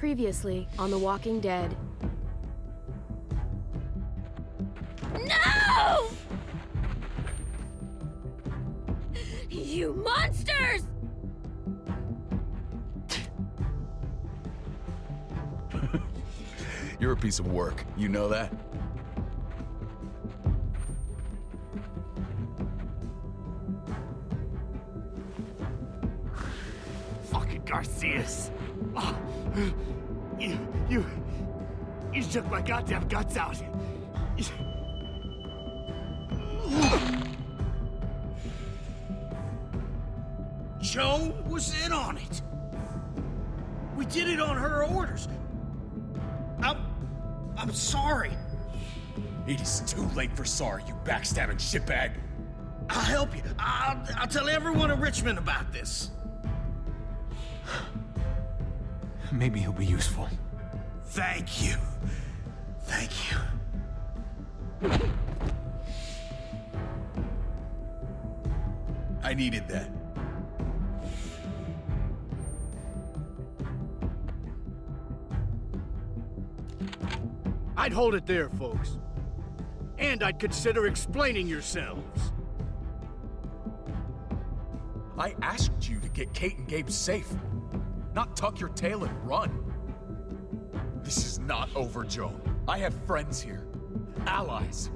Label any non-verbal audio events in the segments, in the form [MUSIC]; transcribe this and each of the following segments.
Previously on The Walking Dead. No! You monsters! [LAUGHS] You're a piece of work. You know that? Fucking Garcias. Ah. You, you, you took my goddamn guts out. You- Joan was in on it. We did it on her orders. I'm, I'm sorry. It is too late for sorry, you backstabbing shitbag. I'll help you. I'll, I'll tell everyone in Richmond about this. Maybe he'll be useful. Thank you. Thank you. I needed that. I'd hold it there, folks. And I'd consider explaining yourselves. I asked you to get Kate and Gabe safe, not tuck your tail and run. This is not over, Joan. I have friends here, allies.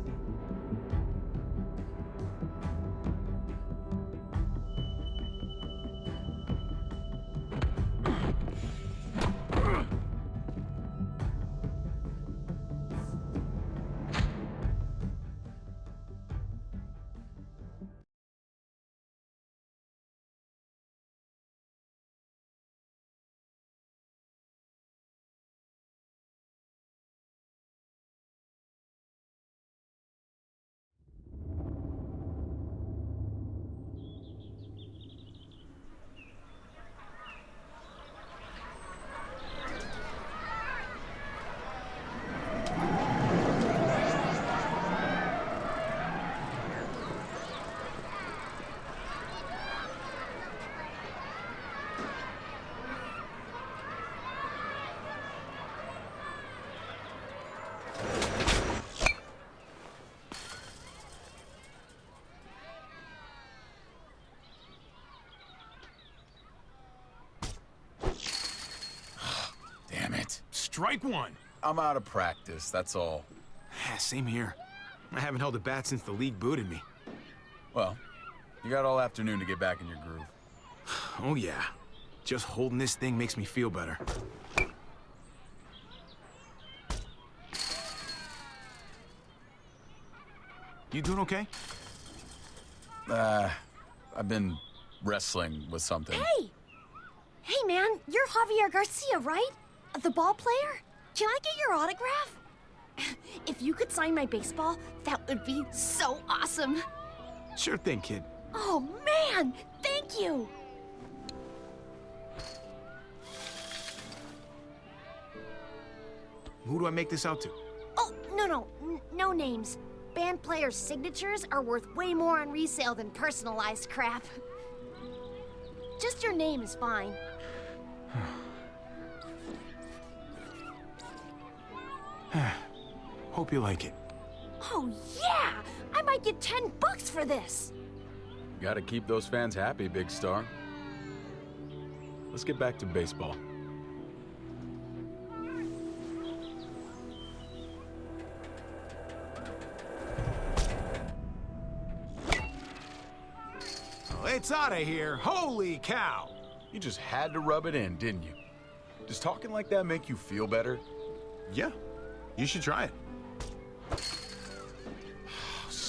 Strike one. I'm out of practice, that's all. [SIGHS] Same here. I haven't held a bat since the league booted me. Well, you got all afternoon to get back in your groove. [SIGHS] Oh yeah. Just holding this thing makes me feel better. You doing okay? Uh, I've been wrestling with something. Hey! Hey, man, you're Javier Garcia, right? The ball player? Can I get your autograph? If you could sign my baseball, that would be so awesome. Sure thing, kid. Oh, man! Thank you! Who do I make this out to? Oh, no, no, n- no names. Band players' signatures are worth way more on resale than personalized crap. Just your name is fine. Hope you like it. Oh, yeah! I might get 10 bucks for this! Gotta keep those fans happy, big star. Let's get back to baseball. It's out of here. Holy cow. You just had to rub it in, didn't you? Does talking like that make you feel better? Yeah. You should try it.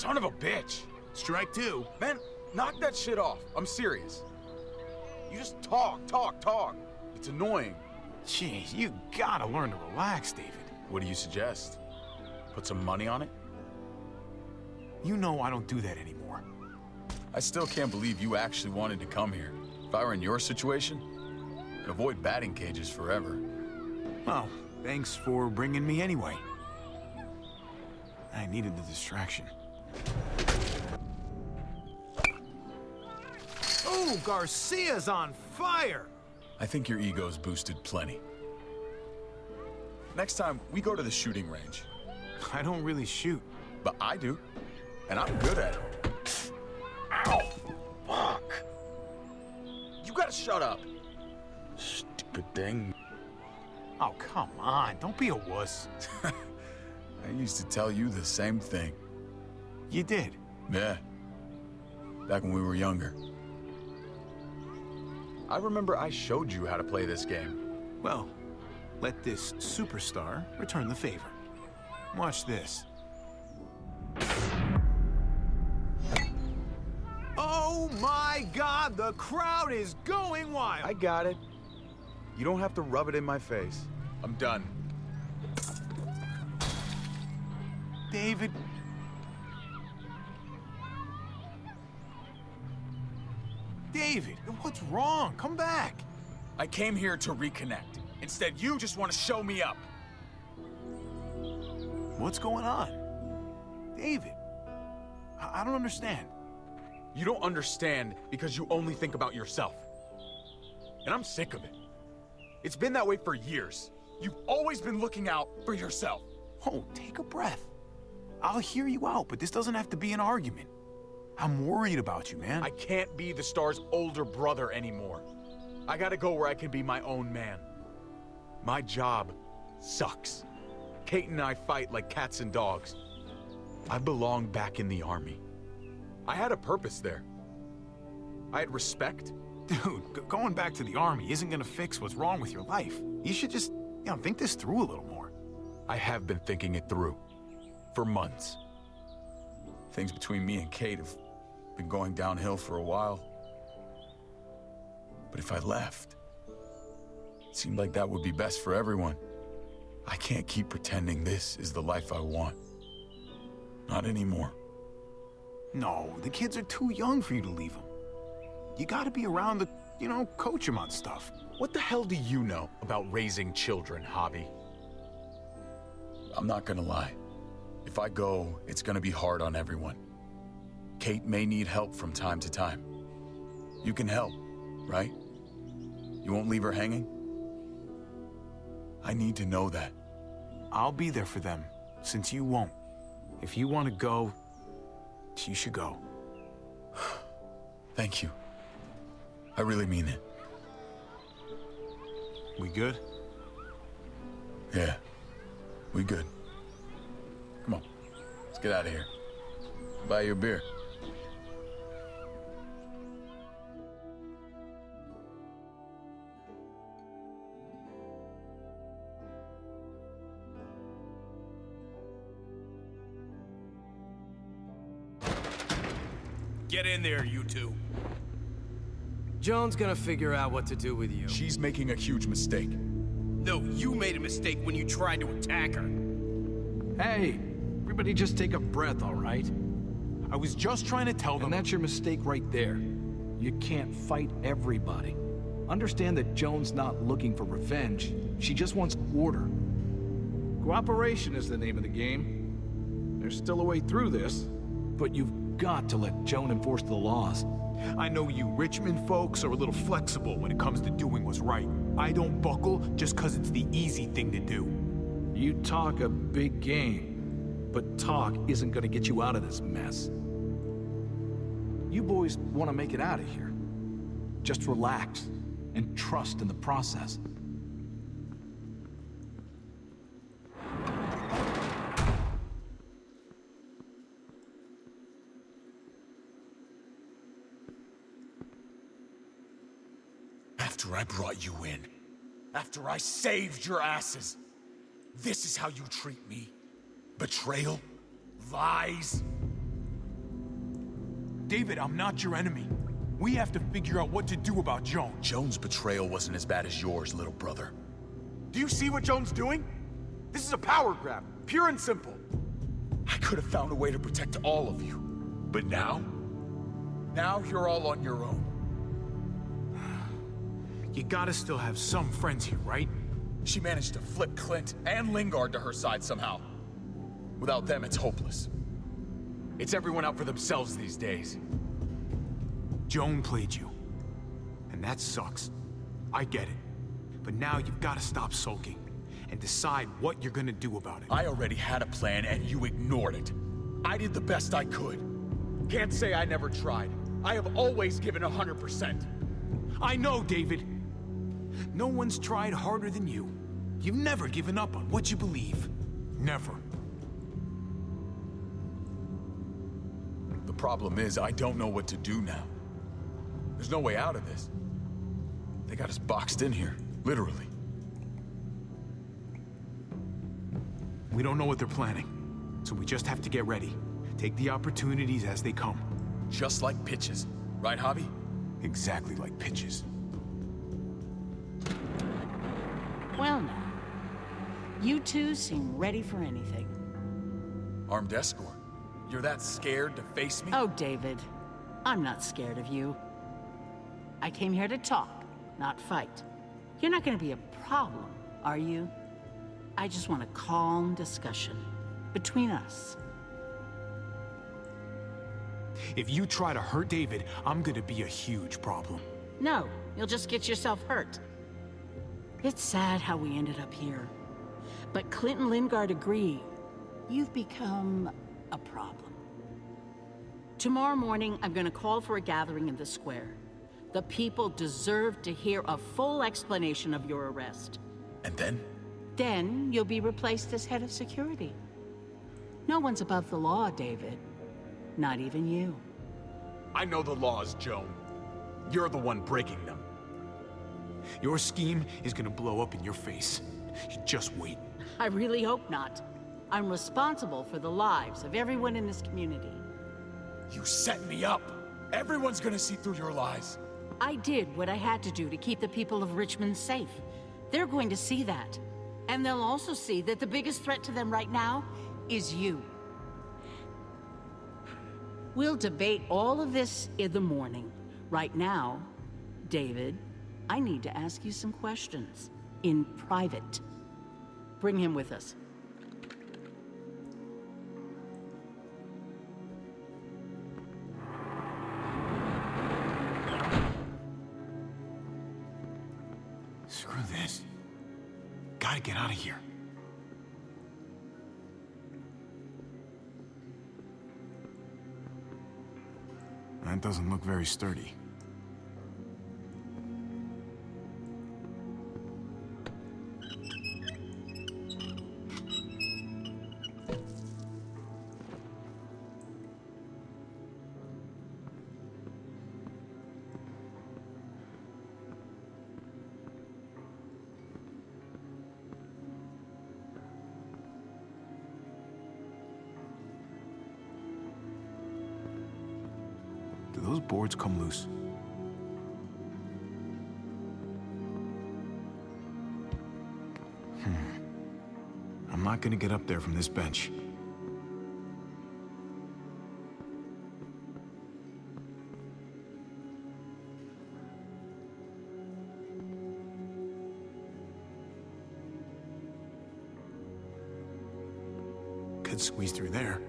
Son of a bitch! Strike two. Man, knock that shit off. I'm serious. You just talk, talk, talk. It's annoying. Jeez, you gotta learn to relax, David. What do you suggest? Put some money on it? You know I don't do that anymore. I still can't believe you actually wanted to come here. If I were in your situation, I'd avoid batting cages forever. Well, thanks for bringing me anyway. I needed the distraction. Oh, Garcia's on fire! I think your ego's boosted plenty. next time we go to the shooting range. I don't really shoot. But I do. And I'm good at it. Ow! Fuck! You gotta shut up. Stupid thing. Oh, come on. Don't be a wuss. [LAUGHS] I used to tell you the same thing. You did. Yeah. Back when we were younger. I remember I showed you how to play this game. Well, let this superstar return the favor. Watch this. Oh my god, the crowd is going wild! I got it. You don't have to rub it in my face. I'm done. David. David, what's wrong? Come back. I came here to reconnect. Instead, you just want to show me up. What's going on? David, I, I don't understand. You don't understand because you only think about yourself. And I'm sick of it. It's been that way for years. You've always been looking out for yourself. Oh, take a breath. I'll hear you out, but this doesn't have to be an argument. I'm worried about you, man. I can't be the star's older brother anymore. I gotta go where I can be my own man. My job sucks. Kate and I fight like cats and dogs. I belong back in the army. I had a purpose there. I had respect. Dude, going back to the army isn't gonna fix what's wrong with your life. You should just, you know, think this through a little more. I have been thinking it through. For months. Things between me and Kate have been going downhill for a while. But if I left, it seemed like that would be best for everyone. I can't keep pretending this is the life I want. Not anymore. No, the kids are too young for you to leave them. You gotta be around to, you know, coach them on stuff. What the hell do you know about raising children, Javi? I'm not gonna lie. If I go, it's gonna be hard on everyone. Kate may need help from time to time. You can help, right? You won't leave her hanging? I need to know that. I'll be there for them, since you won't. If you want to go, you should go. [SIGHS] Thank you. I really mean it. We good? Yeah. We good. Come on. Let's get out of here. Buy your beer. Get in there, you two. Joan's gonna figure out what to do with you. She's making a huge mistake. No, you made a mistake when you tried to attack her. Hey, everybody just take a breath, all right? I was just trying to tell them... And that's your mistake right there. You can't fight everybody. Understand that Joan's not looking for revenge. She just wants order. Cooperation is the name of the game. There's still a way through this, but you've got to let Joan enforce the laws. I know you Richmond folks are a little flexible when it comes to doing what's right. I don't buckle just because it's the easy thing to do. You talk a big game, but talk isn't gonna get you out of this mess. You boys want to make it out of here. Just relax and trust in the process. After I brought you in, after I saved your asses, this is how you treat me? Betrayal? Lies? David, I'm not your enemy. We have to figure out what to do about Joan. Joan's betrayal wasn't as bad as yours, little brother. Do you see what Joan's doing? This is a power grab, pure and simple. I could have found a way to protect all of you. But now? Now you're all on your own. You gotta still have some friends here, right? She managed to flip Clint and Lingard to her side somehow. Without them, it's hopeless. It's everyone out for themselves these days. Joan played you. And that sucks. I get it. But now you've got to stop sulking. and decide what you're gonna do about it. I already had a plan and you ignored it. I did the best I could. Can't say I never tried. I have always given 100%. I know, David. No one's tried harder than you. You've never given up on what you believe. Never. The problem is, I don't know what to do now. There's no way out of this. They got us boxed in here, literally. We don't know what they're planning, so we just have to get ready. Take the opportunities as they come. Just like pitches. Right, Javi? Exactly like pitches. Well now, you two seem ready for anything. Armed escort. You're that scared to face me? Oh, David, I'm not scared of you. I came here to talk, not fight. You're not gonna be a problem, are you? I just want a calm discussion between us. If you try to hurt David, I'm gonna be a huge problem. No, you'll just get yourself hurt. It's sad how we ended up here. But Clint and Lingard agreed. You've become a problem. Tomorrow morning, I'm gonna call for a gathering in the square. The people deserve to hear a full explanation of your arrest. And then? Then you'll be replaced as head of security. No one's above the law, David. Not even you. I know the laws, Joan. You're the one breaking them. Your scheme is gonna blow up in your face. You just wait. I really hope not. I'm responsible for the lives of everyone in this community. You set me up. Everyone's gonna see through your lies. I did what I had to do to keep the people of Richmond safe. They're going to see that. And they'll also see that the biggest threat to them right now is you. We'll debate all of this in the morning. Right now, David, I need to ask you some questions. In private. Bring him with us. Screw this. Gotta get out of here. That doesn't look very sturdy. Get up there from this bench. Could squeeze through there.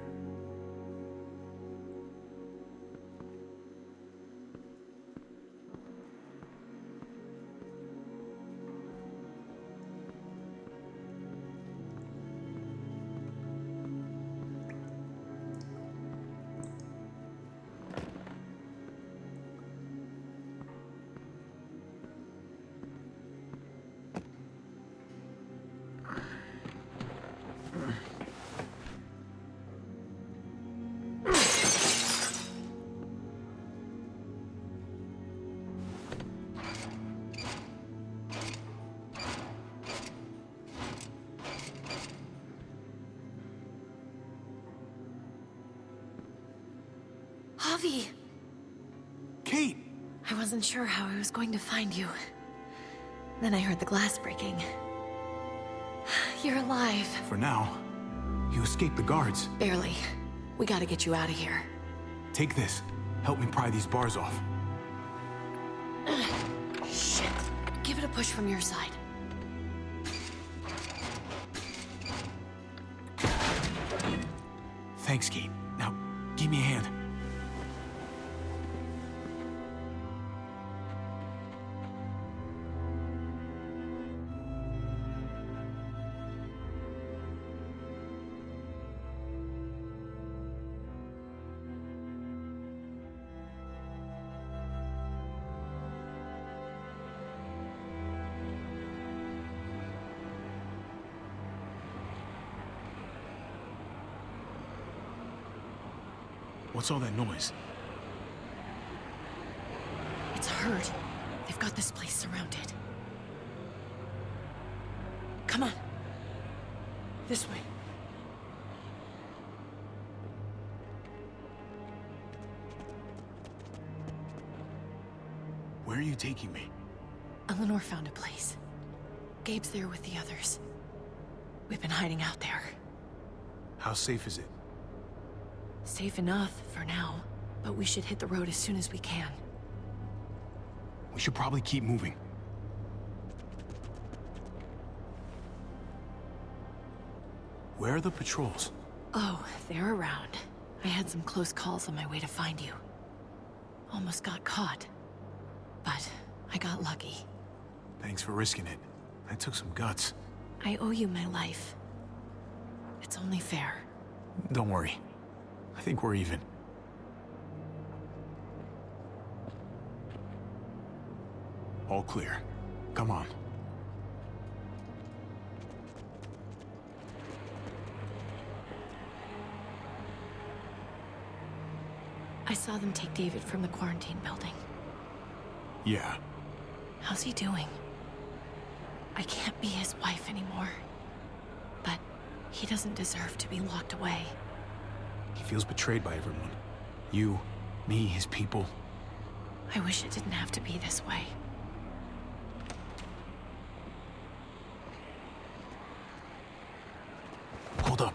Wasn't sure how I was going to find you. Then I heard the glass breaking. [SIGHS] You're alive. For now, you escaped the guards. Barely. We gotta get you out of here. Take this. Help me pry these bars off. [SIGHS] Shit. Give it a push from your side. Thanks, Kate. Now, give me a hand. What's all that noise? It's herd. They've got this place surrounded. Come on. This way. Where are you taking me? Eleanor found a place. Gabe's there with the others. We've been hiding out there. How safe is it? Safe enough for now, but we should hit the road as soon as we can. We should probably keep moving. Where are the patrols? Oh, they're around. I had some close calls on my way to find you. Almost got caught. But I got lucky. Thanks for risking it. That took some guts. I owe you my life. It's only fair. Don't worry. I think we're even. All clear. Come on. I saw them take David from the quarantine building. Yeah. How's he doing? I can't be his wife anymore. But he doesn't deserve to be locked away. He feels betrayed by everyone. You, me, his people. I wish it didn't have to be this way. Hold up.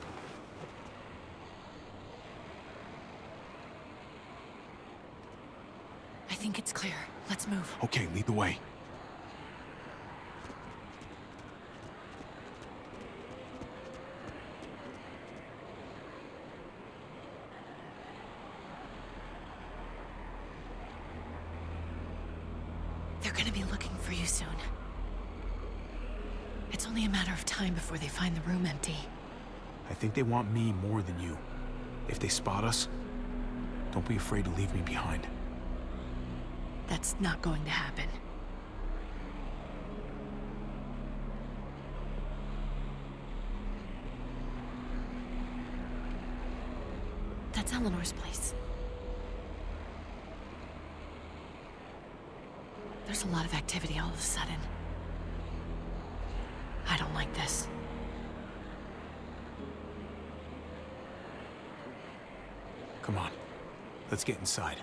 I think it's clear. Let's move. Okay, lead the way. They're gonna be looking for you soon. It's only a matter of time before they find the room empty. I think they want me more than you. If they spot us, don't be afraid to leave me behind. That's not going to happen. That's Eleanor's place. There's a lot of activity all of a sudden. I don't like this. Come on. Let's get inside.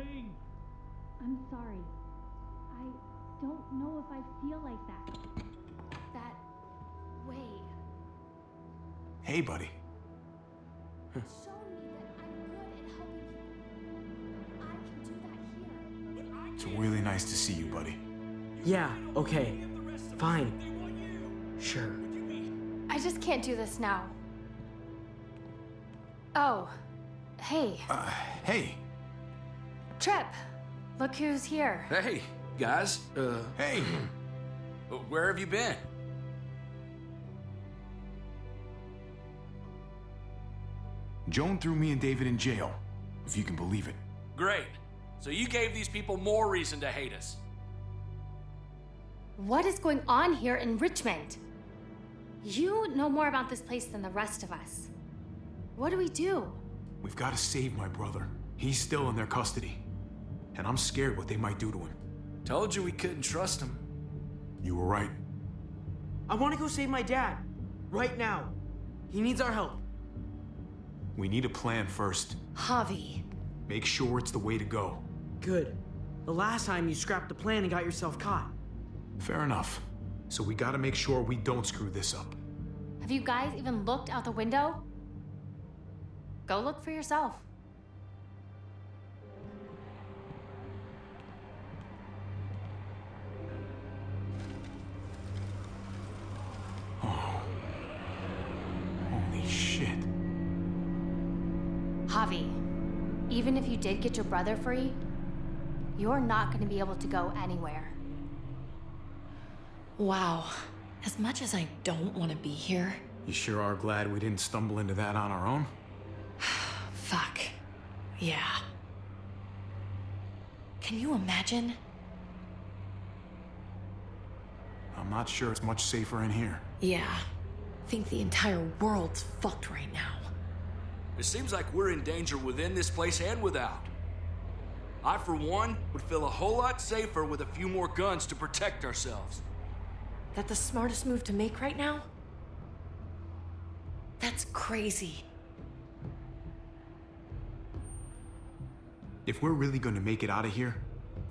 I'm sorry. I don't know if I feel like that. That way. Hey, buddy. Show me that I'm good at helping people. I can do that here. It's really nice to see you, buddy. Yeah, okay. Fine. Sure. I just can't do this now. Oh, hey, Uh, hey. Tripp. Look who's here. Hey, guys. Uh, Hey. where have you been? Joan threw me and David in jail, if you can believe it. Great. So you gave these people more reason to hate us. What is going on here in Richmond? You know more about this place than the rest of us. What do we do? We've got to save my brother. He's still in their custody. And I'm scared what they might do to him. Told you we couldn't trust him. You were right. I want to go save my dad. Right now. He needs our help. We need a plan first. Javi. Make sure it's the way to go. Good. The last time you scrapped the plan and got yourself caught. Fair enough. So we gotta make sure we don't screw this up. Have you guys even looked out the window? Go look for yourself. Holy shit. Javi, even if you did get your brother free, you're not going to be able to go anywhere. Wow. As much as I don't want to be here, You sure are glad we didn't stumble into that on our own? [SIGHS] fuck. Yeah. Can you imagine? I'm not sure it's much safer in here. Yeah. I think the entire world's fucked right now. It seems like we're in danger within this place and without. I, for one, would feel a whole lot safer with a few more guns to protect ourselves. That the smartest move to make right now? That's crazy. If we're really gonna make it out of here,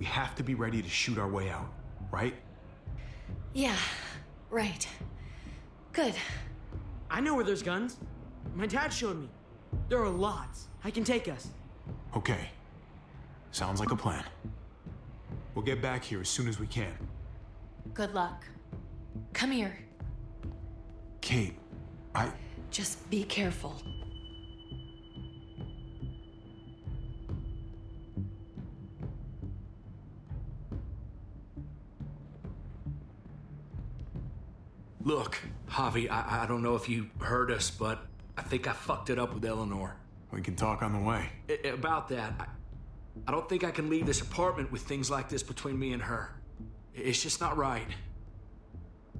we have to be ready to shoot our way out, right? Yeah, right. Good. I know where there's guns. My dad showed me. There are lots. I can take us. Okay. Sounds like a plan. We'll get back here as soon as we can. Good luck. Come here. Kate, I. Just be careful. Look, Javi, I, I don't know if you heard us, but I think I fucked it up with Eleanor. We can talk on the way. I- about that, I, I don't think I can leave this apartment with things like this between me and her. It's just not right.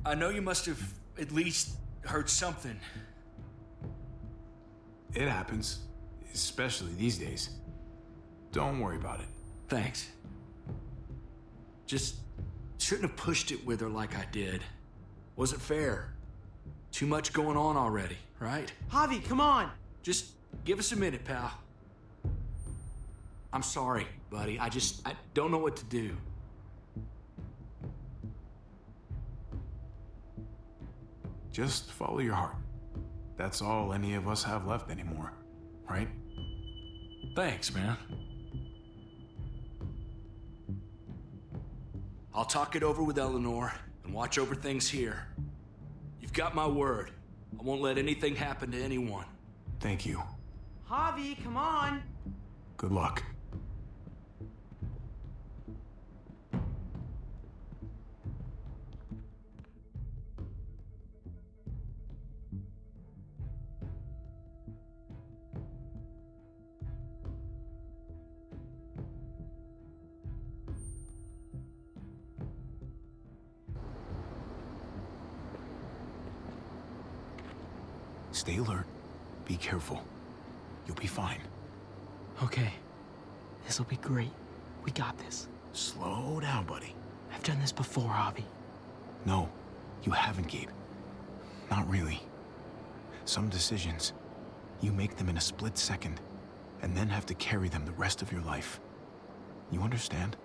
I know you must have at least heard something. It happens, especially these days. Don't worry about it. Thanks. Just shouldn't have pushed it with her like I did. Wasn't fair. Too much going on already, right? Javi, come on! Just give us a minute, pal. I'm sorry, buddy. I just I don't know what to do. Just follow your heart. That's all any of us have left anymore, right? Thanks, man. I'll talk it over with Eleanor and watch over things here. You've got my word. I won't let anything happen to anyone. Thank you. Javi, come on! Good luck. Stay alert. Be careful. You'll be fine. Okay. This'll be great. We got this. Slow down, buddy. I've done this before, Javi. No, you haven't, Gabe. Not really. Some decisions, you make them in a split second, and then have to carry them the rest of your life. You understand?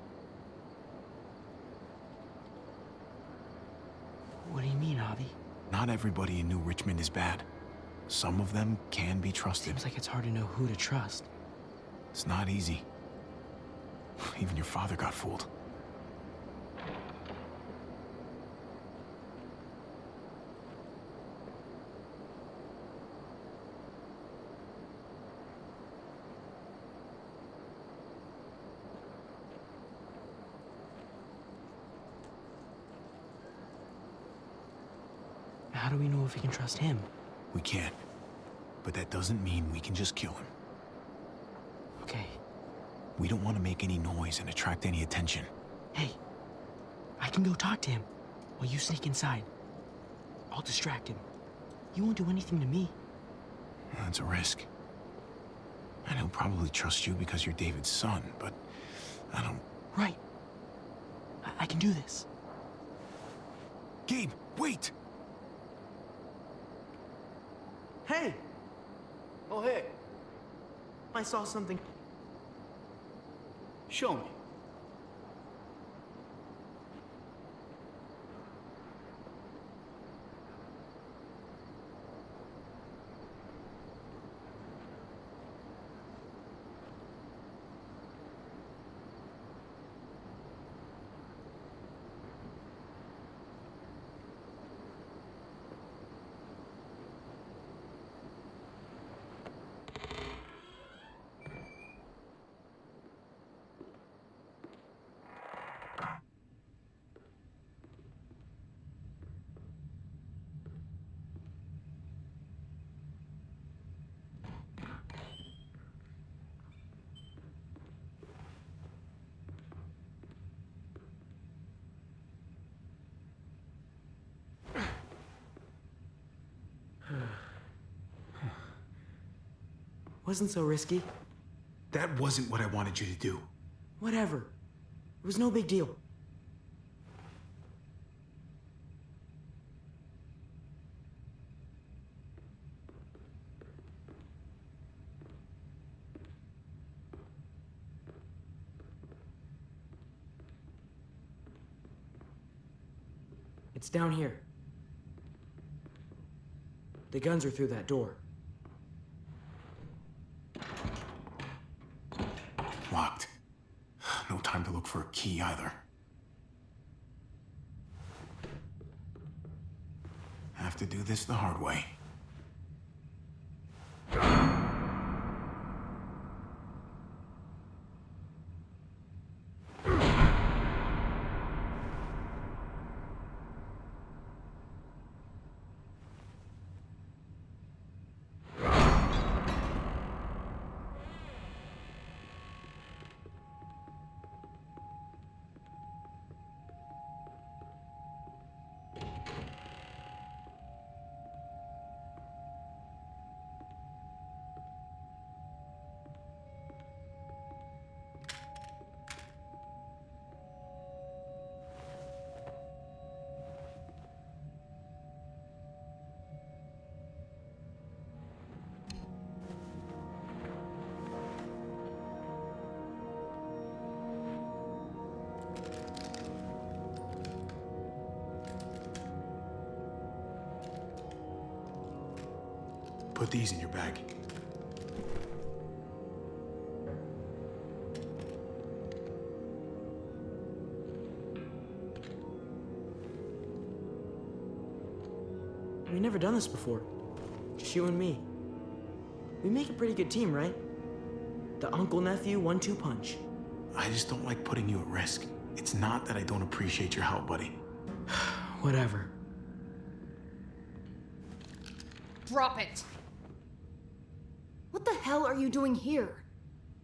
What do you mean, Javi? Not everybody in New Richmond is bad. Some of them can be trusted. Seems like it's hard to know who to trust. It's not easy. Even your father got fooled. How do we know if we can trust him? We can't. But that doesn't mean we can just kill him. Okay. We don't want to make any noise and attract any attention. Hey, I can go talk to him while you sneak inside. I'll distract him. You won't do anything to me. That's a risk. And he'll probably trust you because you're David's son, but I don't... Right. I, I can do this. Gabe, wait! Hey! Oh, hey. I saw something. Show me. [SIGHS] Wasn't so risky. That wasn't what I wanted you to do. Whatever. It was no big deal. It's down here. The guns are through that door. Locked. No time to look for a key either. Have to do this the hard way. These in your bag. We've never done this before. Just you and me. We make a pretty good team, right? The uncle-nephew one-two punch. I just don't like putting you at risk. It's not that I don't appreciate your help, buddy. [SIGHS] Whatever. Drop it! What are you doing here?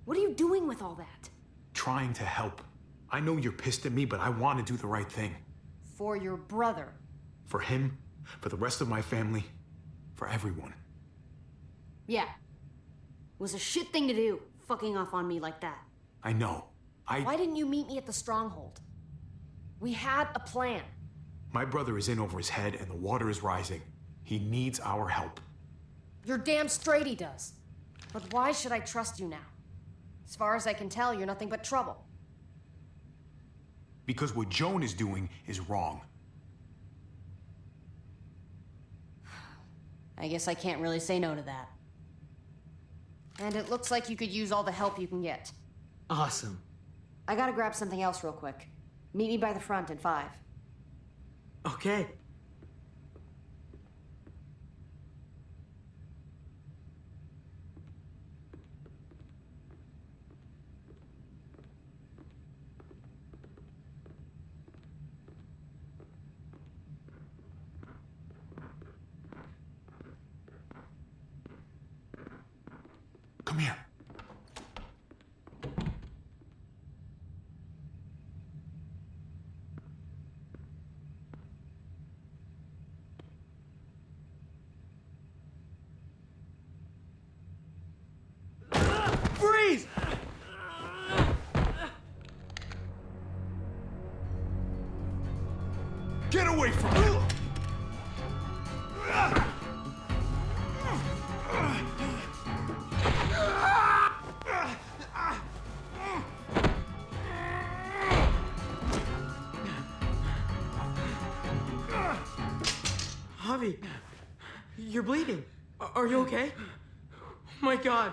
What are you doing with all that? Trying to help. I know you're pissed at me, but I want to do the right thing. For your brother. For him, for the rest of my family, for everyone. Yeah. It Was a shit thing to do, fucking off on me like that. I know. I. Why didn't you meet me at the stronghold? We had a plan. My brother is in over his head and the water is rising. He needs our help. You're damn straight he does. But why should I trust you now? As far as I can tell, you're nothing but trouble. Because what Joan is doing is wrong. I guess I can't really say no to that. And it looks like you could use all the help you can get. Awesome. I gotta grab something else real quick. Meet me by the front in five. Okay. Come here. You're bleeding. Are you okay? Oh [GASPS] my god.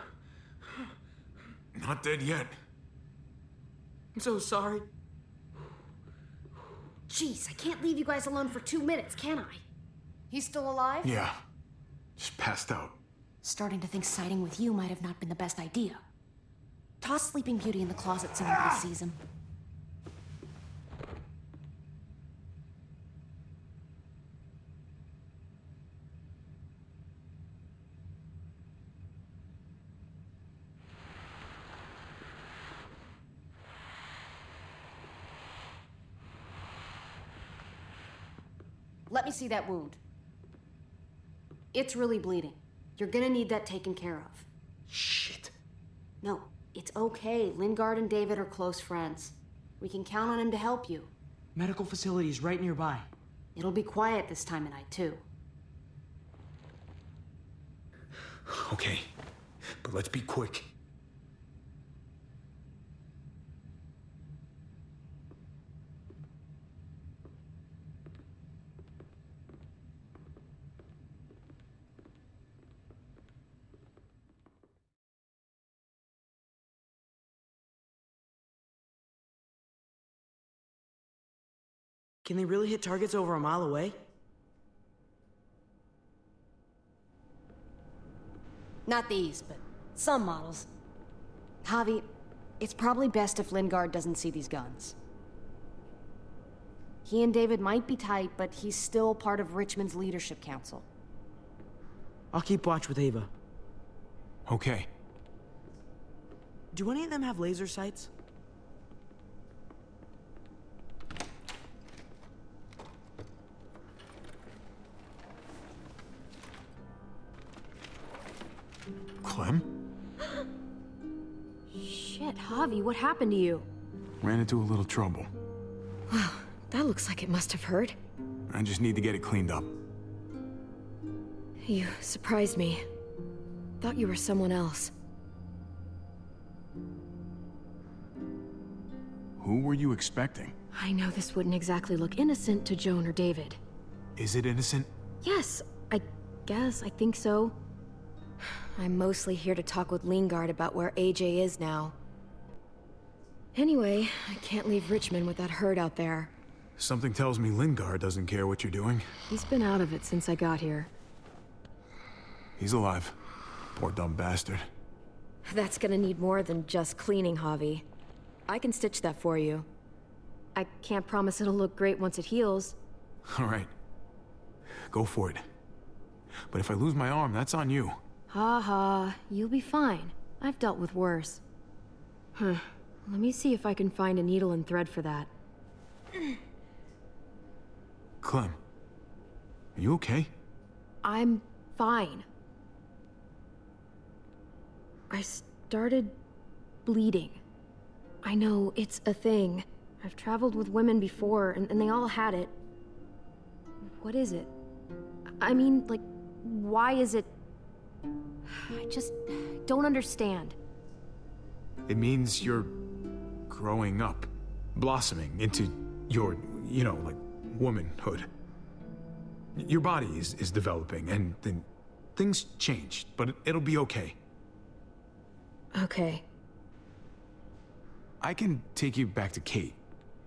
Not dead yet. I'm so sorry. Jeez, I can't leave you guys alone for two minutes, can I? He's still alive? Yeah. Just passed out. Starting to think siding with you might have not been the best idea. Toss Sleeping Beauty in the closet so nobody sees him. Let me see that wound. It's really bleeding. You're gonna need that taken care of. Shit. No, it's okay. Lingard and David are close friends. We can count on him to help you. Medical facility's right nearby. It'll be quiet this time of night, too. Okay. But let's be quick. Can they really hit targets over a mile away? Not these, but some models. Javi, it's probably best if Lingard doesn't see these guns. He and David might be tight, but he's still part of Richmond's leadership council. I'll keep watch with Ava. Okay. Do any of them have laser sights? Javi, what happened to you? Ran into a little trouble. That looks like it must have hurt. I just need to get it cleaned up. You surprised me. Thought you were someone else. Who were you expecting? I know this wouldn't exactly look innocent to Joan or David. Is it innocent? Yes, I guess, I think so. I'm mostly here to talk with Lingard about where AJ is now. Anyway, I can't leave Richmond with that herd out there. Something tells me Lingard doesn't care what you're doing. He's been out of it since I got here. He's alive. Poor dumb bastard. That's gonna need more than just cleaning, Javi. I can stitch that for you. I can't promise it'll look great once it heals. [LAUGHS] All right. Go for it. But if I lose my arm, that's on you. Ha ha, you'll be fine. I've dealt with worse. Huh. Let me see if I can find a needle and thread for that. Clem. Are you okay? I'm fine. I started bleeding. I know, it's a thing. I've traveled with women before, and, and they all had it. What is it? I mean, like, why is it... I just don't understand. It means you're growing up, blossoming into your, you know, like, womanhood. Your body is, is developing, and then things changed, but it- it'll be okay. Okay. I can take you back to Kate.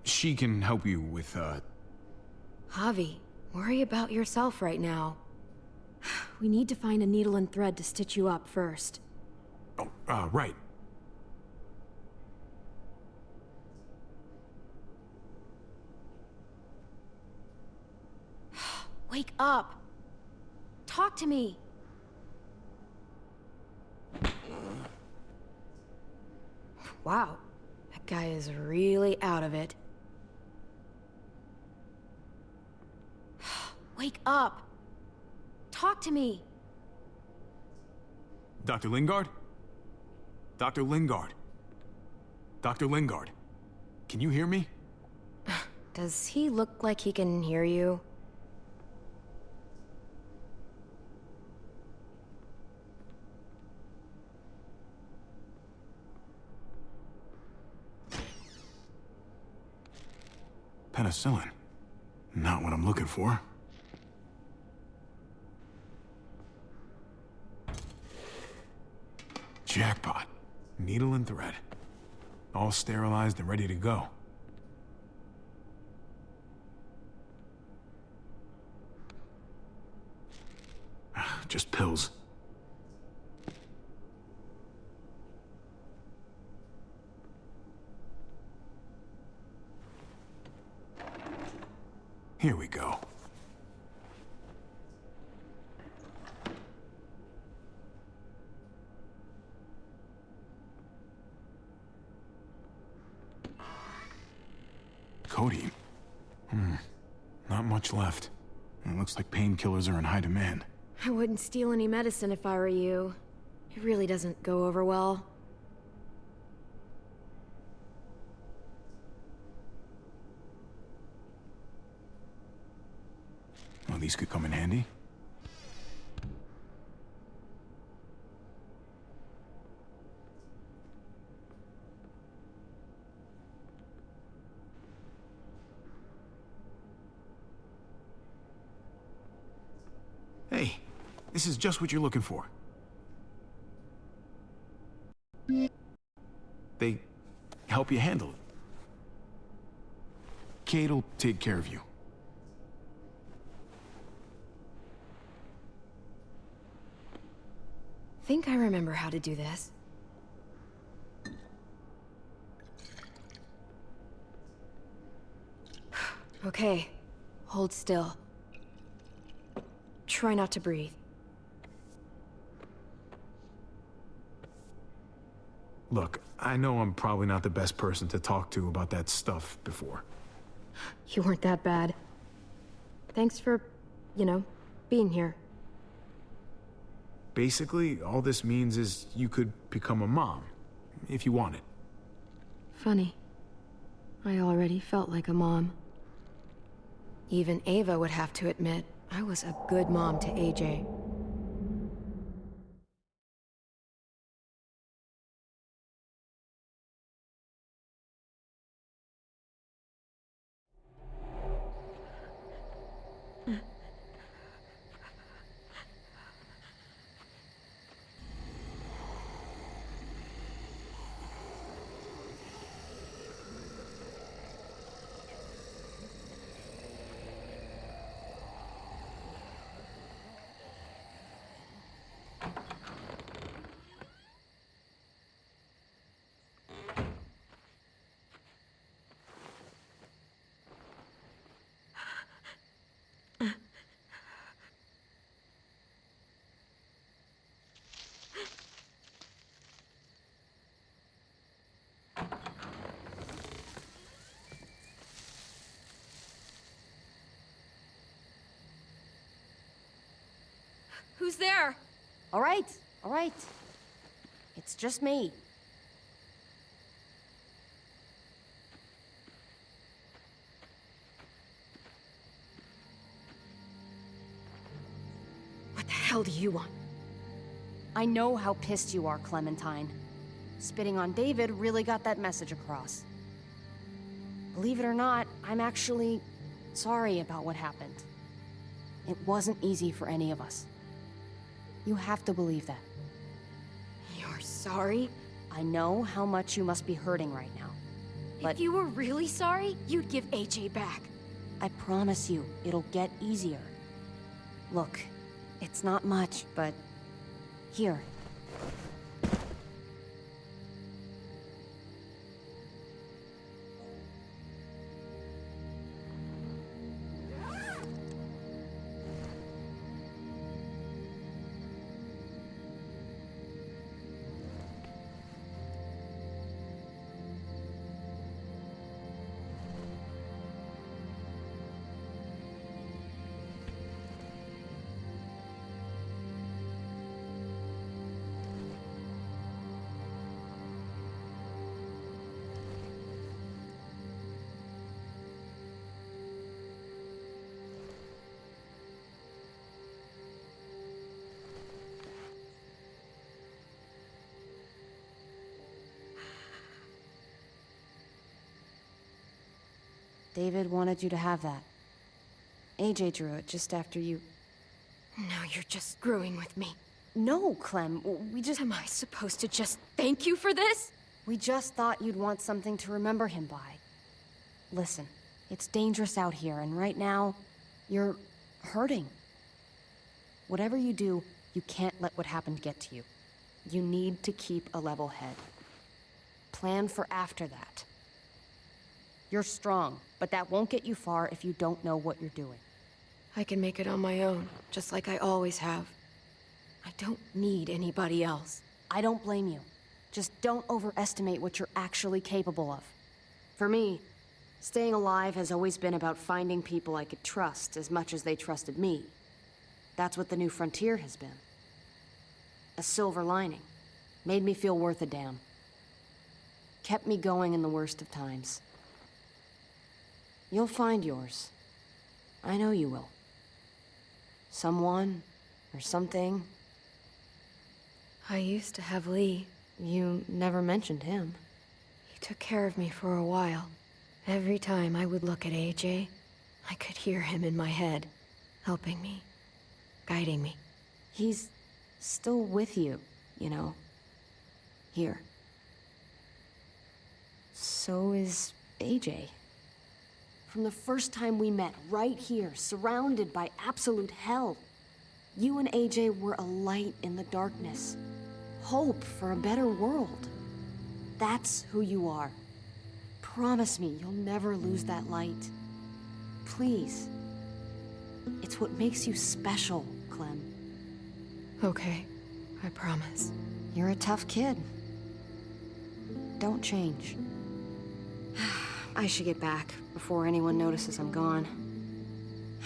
She can help you with, uh... Javi, worry about yourself right now. [SIGHS] We need to find a needle and thread to stitch you up first. Oh, uh, right. Wake up! Talk to me! Wow, that guy is really out of it. [SIGHS] Wake up! Talk to me! Dr. Lingard? Dr. Lingard? Dr. Lingard? Can you hear me? [SIGHS] Does he look like he can hear you? Penicillin. Not what I'm looking for. Jackpot. Needle and thread. All sterilized and ready to go. Ah, just pills. Here we go. Cody. Hmm. Not much left. It looks like painkillers are in high demand. I wouldn't steal any medicine if I were you. It really doesn't go over well. These could come in handy. Hey, this is just what you're looking for. They help you handle it. Kate'll take care of you. I think I remember how to do this. [SIGHS] Okay, hold still. Try not to breathe. Look, I know I'm probably not the best person to talk to about that stuff before. You weren't that bad. Thanks for, you know, being here. Basically, all this means is you could become a mom, if you wanted. Funny. I already felt like a mom. Even Ava would have to admit, I was a good mom to AJ. Who's there? All right, all right. It's just me. What the hell do you want? I know how pissed you are, Clementine. Spitting on David really got that message across. Believe it or not, I'm actually sorry about what happened. It wasn't easy for any of us. You have to believe that. You're sorry? I know how much you must be hurting right now. But If you were really sorry, you'd give AJ back. I promise you, it'll get easier. Look, it's not much, but... Here. David wanted you to have that. AJ drew it just after you... Now you're just screwing with me. No, Clem, we just... Am I supposed to just thank you for this? We just thought you'd want something to remember him by. Listen, it's dangerous out here, and right now, you're hurting. Whatever you do, you can't let what happened get to you. You need to keep a level head. Plan for after that. You're strong, but that won't get you far if you don't know what you're doing. I can make it on my own, just like I always have. I don't need anybody else. I don't blame you. Just don't overestimate what you're actually capable of. For me, staying alive has always been about finding people I could trust as much as they trusted me. That's what the new frontier has been. A silver lining. Made me feel worth a damn. Kept me going in the worst of times. You'll find yours. I know you will. Someone, or something. I used to have Lee. You never mentioned him. He took care of me for a while. Every time I would look at AJ, I could hear him in my head, helping me, guiding me. He's still with you, you know. Here. So is AJ. From the first time we met, right here, surrounded by absolute hell, you and AJ were a light in the darkness. Hope for a better world. That's who you are. Promise me you'll never lose that light. Please. It's what makes you special, Clem. Okay, I promise. You're a tough kid. Don't change. [SIGHS] [SIGHS] I should get back before anyone notices I'm gone.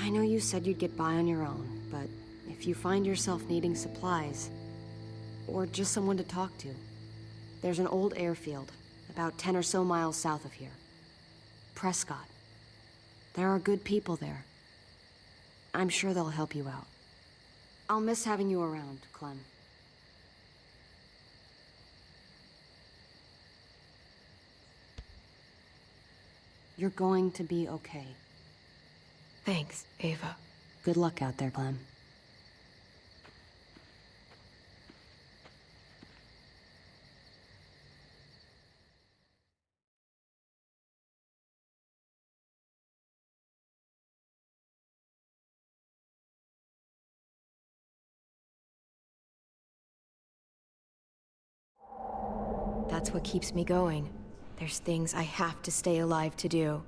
I know you said you'd get by on your own, but if you find yourself needing supplies, or just someone to talk to, there's an old airfield about 10 or so miles south of here. Prescott. There are good people there. I'm sure they'll help you out. I'll miss having you around, Clem. You're going to be okay. Thanks, Ava. Good luck out there, Clem. That's what keeps me going. There's things I have to stay alive to do.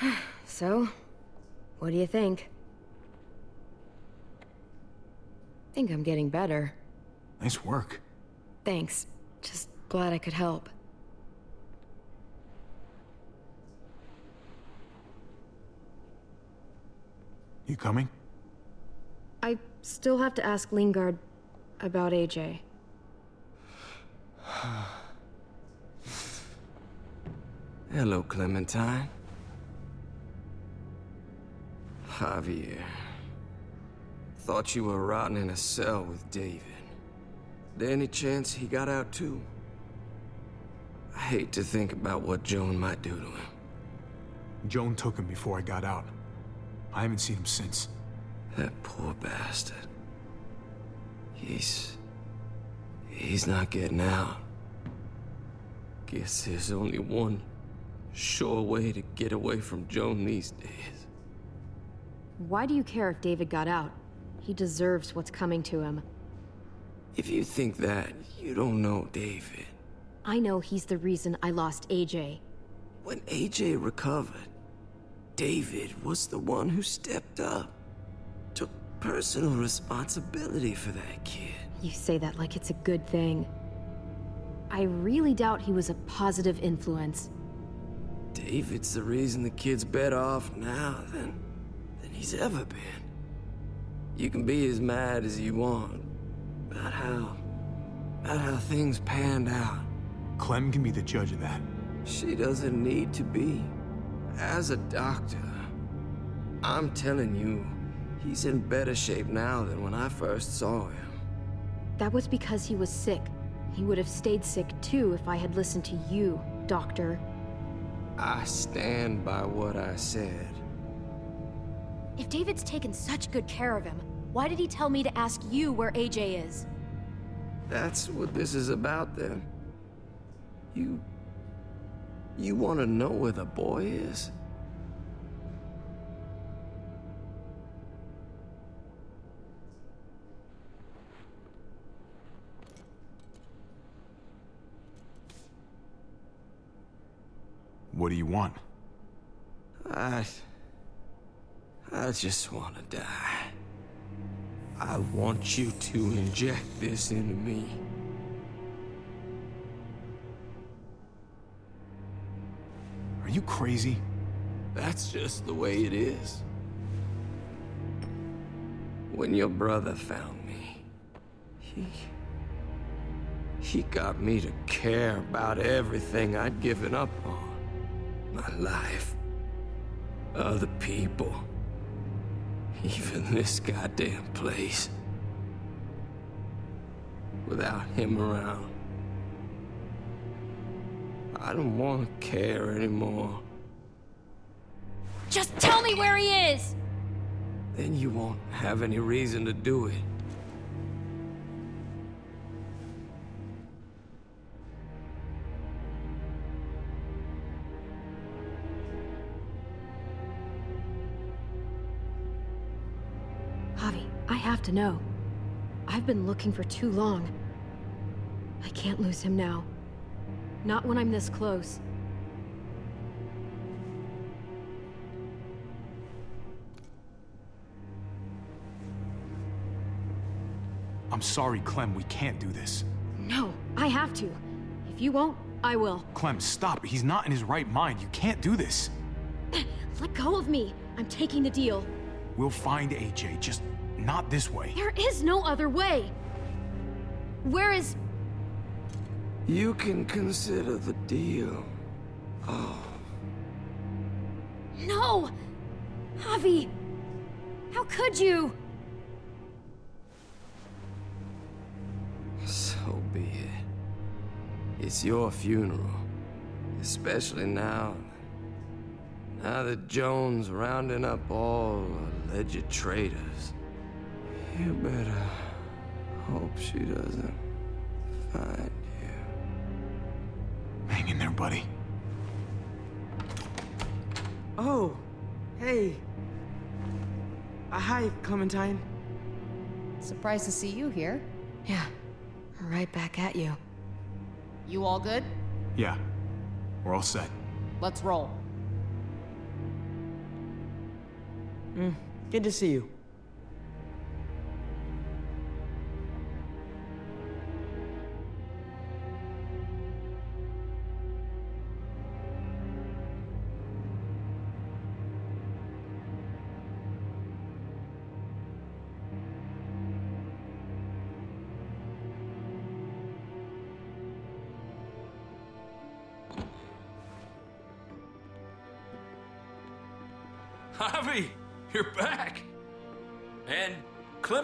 [SIGHS] so, what do you think? Think I'm getting better. Nice work. Thanks. Just glad I could help. You coming? I still have to ask Lingard about AJ. [SIGHS] Hello, Clementine. Javier. Thought you were rotting in a cell with David. There any chance he got out too? I hate to think about what Joan might do to him. Joan took him before I got out. I haven't seen him since. That poor bastard. He's... He's not getting out. Guess there's only one sure way to get away from Joan these days. Why do you care if David got out? He deserves what's coming to him. If you think that, you don't know David. I know he's the reason I lost AJ. When AJ recovered, David was the one who stepped up. Took personal responsibility for that kid. You say that like it's a good thing. I really doubt he was a positive influence. David's the reason the kid's better off now than, than he's ever been. You can be as mad as you want about how, about how things panned out. Clem can be the judge of that. She doesn't need to be. As a doctor, I'm telling you, he's in better shape now than when I first saw him. That was because he was sick. He would have stayed sick too if I had listened to you, Doctor. I stand by what I said. If David's taken such good care of him, why did he tell me to ask you where AJ is? That's what this is about, then. You... You want to know where the boy is? What do you want? I... I just want to die. I want you to inject this into me. Are you crazy? That's just the way it is. When your brother found me, he... He got me to care about everything I'd given up on. My life. Other people. Even this goddamn place. Without him around. I don't want to care anymore. Just tell me where he is! Then you won't have any reason to do it. Have to know. I've been looking for too long. I can't lose him now. Not when I'm this close. I'm sorry, Clem, we can't do this. No, I have to. If you won't, I will. Clem, stop. He's not in his right mind. You can't do this. Let go of me. I'm taking the deal. We'll find AJ, just not this way. There is no other way. Where is... You can consider the deal. Oh. No! Javi! How could you? So be it. It's your funeral. Especially now. Now that Joan's rounding up all alleged traitors. You better hope she doesn't find you. Hang in there, buddy. Oh, hey. Uh, hi, Clementine. Surprised to see you here. Yeah, right back at you. You all good? Yeah, we're all set. Let's roll. Mm, good to see you.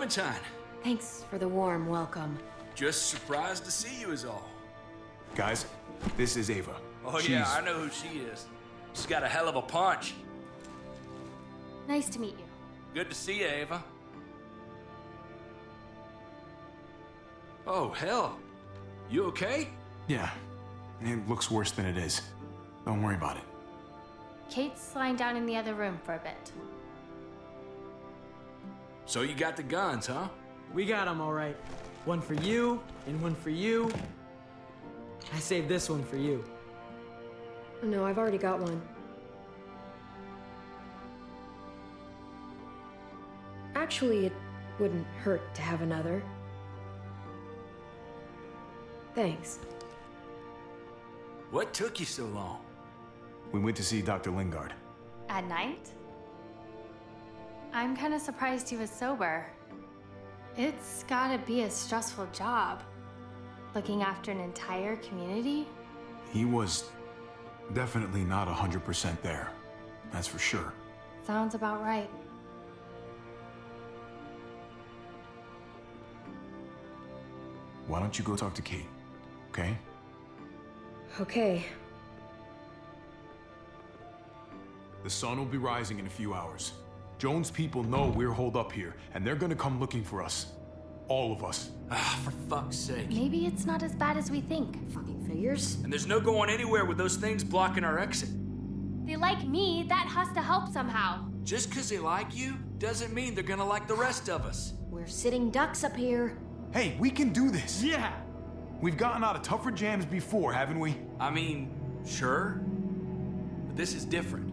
Clementine. Thanks for the warm welcome. Just surprised to see you is all. Guys, this is Ava. Oh She's... yeah, I know who she is. She's got a hell of a punch. Nice to meet you. Good to see you, Ava. Oh, hell. You okay? Yeah. It looks worse than it is. Don't worry about it. Kate's lying down in the other room for a bit. So you got the guns, huh? We got them all right. One for you, and one for you. I saved this one for you. No, I've already got one. Actually, it wouldn't hurt to have another. Thanks. What took you so long? We went to see Dr. Lingard. At night? I'm kind of surprised he was sober. It's gotta be a stressful job. Looking after an entire community? He was definitely not 100% there. That's for sure. Sounds about right. Why don't you go talk to Kate, okay? Okay. The sun will be rising in a few hours. Joan's people know we're holed up here, and they're gonna come looking for us. All of us. Ah, for fuck's sake. Maybe it's not as bad as we think. Fucking figures. And there's no going anywhere with those things blocking our exit. They like me, that has to help somehow. Just because they like you doesn't mean they're gonna like the rest of us. We're sitting ducks up here. Hey, we can do this. Yeah! We've gotten out of tougher jams before, haven't we? I mean, sure. But this is different.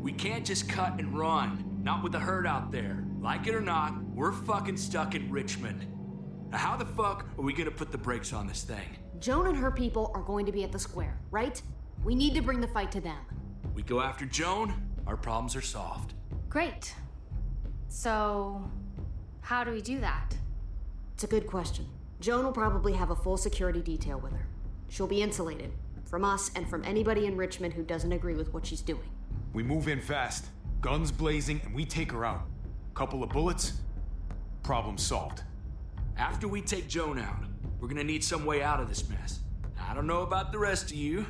We can't just cut and run. Not with the herd out there. Like it or not, we're fucking stuck in Richmond. Now, how the fuck are we gonna put the brakes on this thing? Joan and her people are going to be at the square, right? We need to bring the fight to them. We go after Joan, our problems are solved. Great. So, how do we do that? It's a good question. Joan will probably have a full security detail with her. She'll be insulated from us and from anybody in Richmond who doesn't agree with what she's doing. We move in fast, guns blazing, and we take her out. Couple of bullets, problem solved. After we take Joan out, we're gonna need some way out of this mess. I don't know about the rest of you,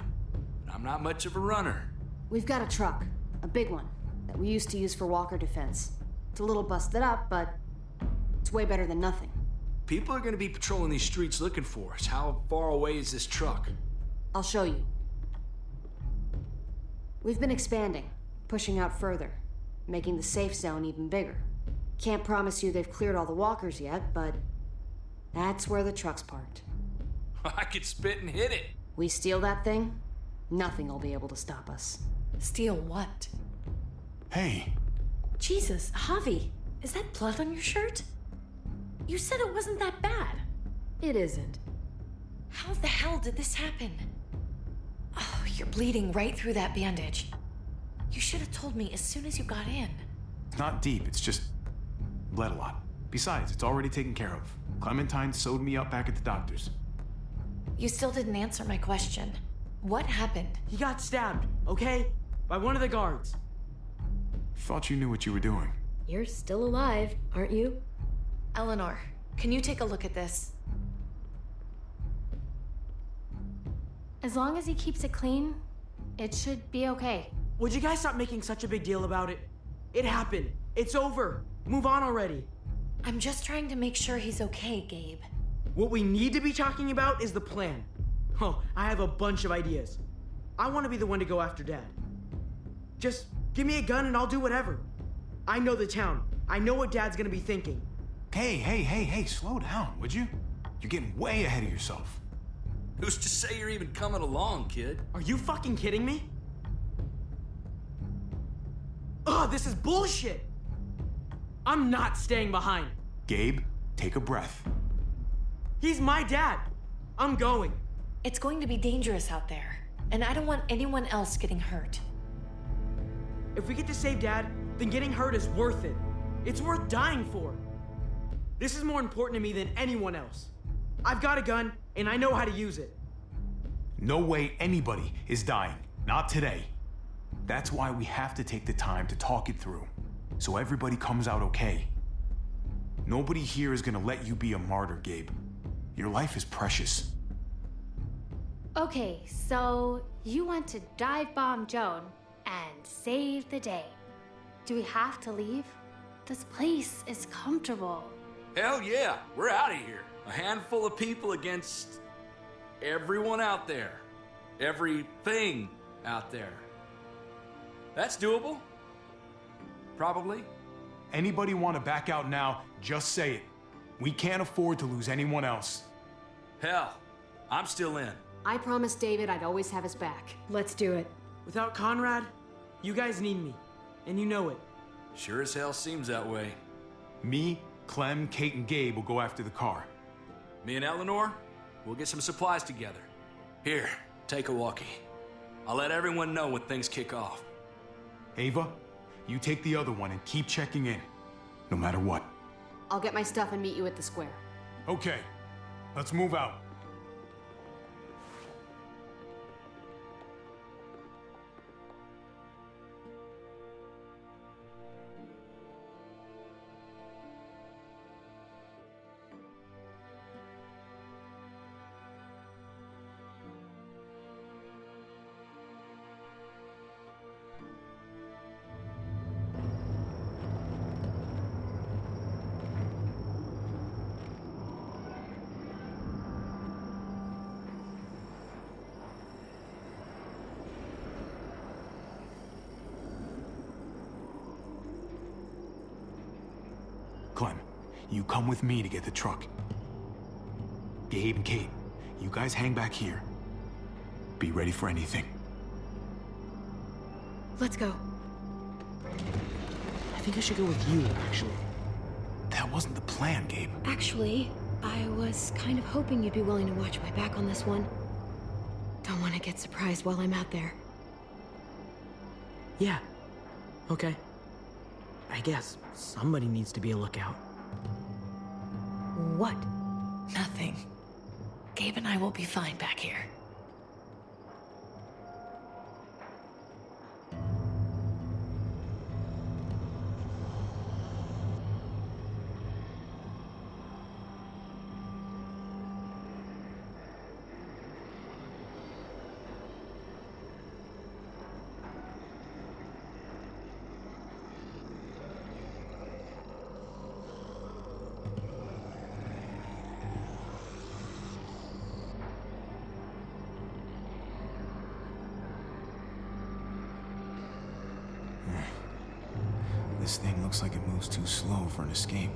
but I'm not much of a runner. We've got a truck, a big one, that we used to use for walker defense. It's a little busted up, but it's way better than nothing. People are gonna be patrolling these streets looking for us. How far away is this truck? I'll show you. We've been expanding, pushing out further, making the safe zone even bigger. Can't promise you they've cleared all the walkers yet, but that's where the truck's parked. [LAUGHS] I could spit and hit it. We steal that thing, nothing will be able to stop us. Steal what? Hey, Jesus, Javi, is that blood on your shirt? You said it wasn't that bad. It isn't. How the hell did this happen? Oh, you're bleeding right through that bandage. You should have told me as soon as you got in. it's not deep, it's just bled a lot. Besides, it's already taken care of. Clementine sewed me up back at the doctor's. You still didn't answer my question. What happened? He got stabbed, okay? By one of the guards. Thought you knew what you were doing. You're still alive, aren't you? Eleanor, can you take a look at this? As long as he keeps it clean, it should be okay. Would you guys stop making such a big deal about it? It happened. It's over. Move on already. I'm just trying to make sure he's okay, Gabe. What we need to be talking about is the plan. Oh, I have a bunch of ideas. I want to be the one to go after Dad. Just give me a gun and I'll do whatever. I know the town. I know what Dad's gonna be thinking. Hey, hey, hey, hey, slow down, would you? You're getting way ahead of yourself. Who's to say you're even coming along, kid? Are you fucking kidding me? Ugh, this is bullshit! I'm not staying behind. Gabe, take a breath. He's my dad. I'm going. It's going to be dangerous out there, and I don't want anyone else getting hurt. If we get to save Dad, then getting hurt is worth it. It's worth dying for. This is more important to me than anyone else. I've got a gun, and I know how to use it. No way anybody is dying. Not today. That's why we have to take the time to talk it through, so everybody comes out okay. Nobody here is gonna let you be a martyr, Gabe. Your life is precious. Okay, so you want to dive bomb Joan and save the day. Do we have to leave? This place is comfortable. Hell yeah, we're out of here. A handful of people against everyone out there. Everything out there. That's doable. Probably. Anybody want to back out now, just say it. We can't afford to lose anyone else. Hell, I'm still in. I promised David I'd always have his back. Let's do it. Without Conrad, you guys need me. And you know it. Sure as hell seems that way. Me, Clem, Kate, and Gabe will go after the car. Me and Eleanor, we'll get some supplies together. Here, take a walkie. I'll let everyone know when things kick off. Ava, you take the other one and keep checking in, no matter what. I'll get my stuff and meet you at the square. Okay, let's move out. Come with me to get the truck. Gabe and Kate, you guys hang back here. Be ready for anything. Let's go. I think I should go with you, actually. That wasn't the plan, Gabe. Actually, I was kind of hoping you'd be willing to watch my back on this one. Don't want to get surprised while I'm out there. Yeah. Okay. I guess somebody needs to be a lookout. What? Nothing. Gabe and I will be fine back here. This thing looks like it moves too slow for an escape.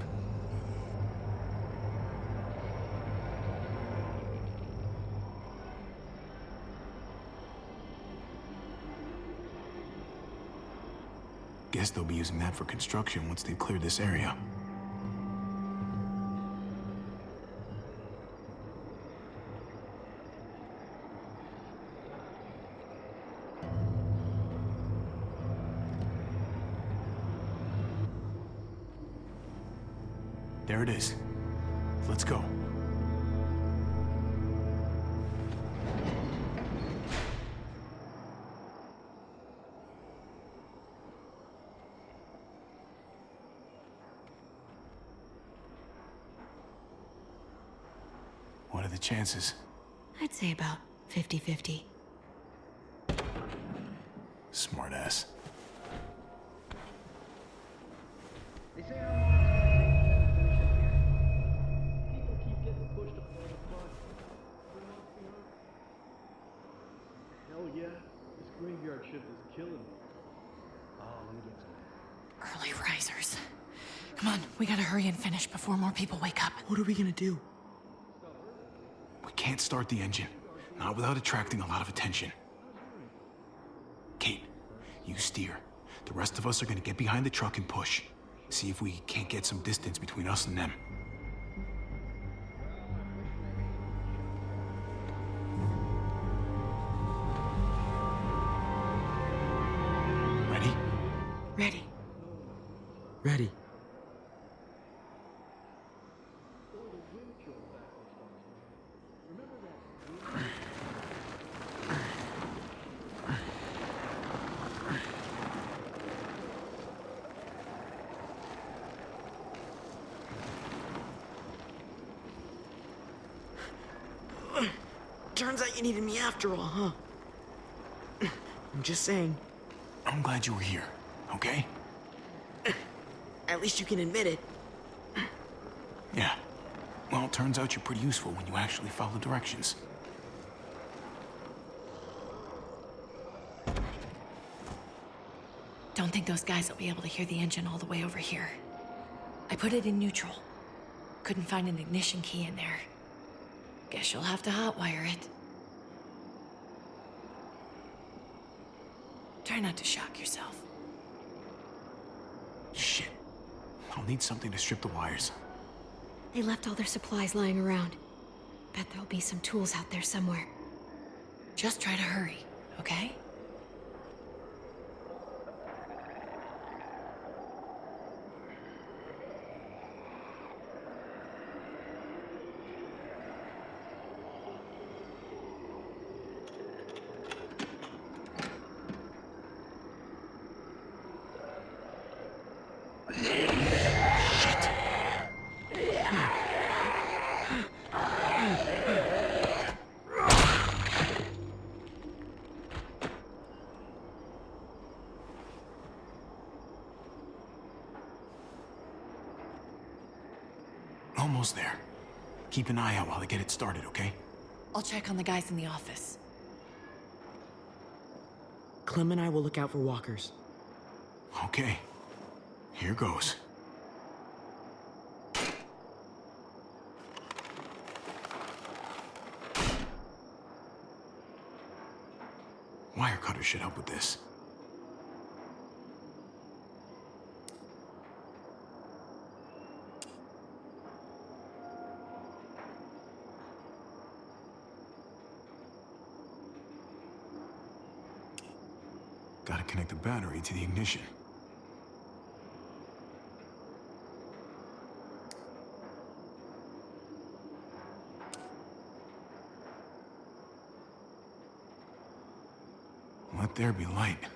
Guess they'll be using that for construction once they've cleared this area. Chances? I'd say about 50-50. Smartass. Hell yeah, this graveyard shift is killing me. Oh, let me get some. Early risers. Come on, we gotta hurry and finish before more people wake up. What are we gonna do? Start the engine. Not without attracting a lot of attention. Kate, you steer. The rest of us are gonna get behind the truck and push. See if we can't get some distance between us and them. Saying. I'm glad you were here, okay? At least you can admit it. Yeah. Well, it turns out you're pretty useful when you actually follow directions. Don't think those guys will be able to hear the engine all the way over here. I put it in neutral. Couldn't find an ignition key in there. Guess you'll have to hotwire it. Try not to shock yourself. Shit. I'll need something to strip the wires. They left all their supplies lying around. Bet there'll be some tools out there somewhere. Just try to hurry, okay? Almost there. Keep an eye out while I get it started, okay? I'll check on the guys in the office. Clem and I will look out for walkers. Okay. Here goes. Wire cutter should help with this. Gotta connect the battery to the ignition. Let there be light.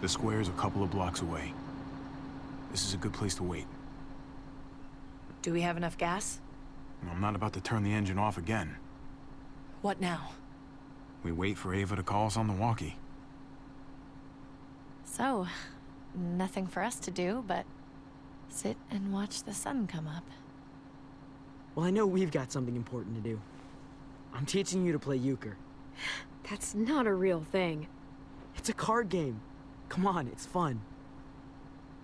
The square's a couple of blocks away. This is a good place to wait. Do we have enough gas? I'm not about to turn the engine off again. What now? We wait for Ava to call us on the walkie. So, nothing for us to do but sit and watch the sun come up. Well, I know we've got something important to do. I'm teaching you to play euchre. That's not a real thing. It's a card game. Come on, it's fun.